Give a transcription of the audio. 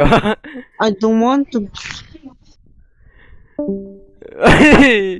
I don't want to.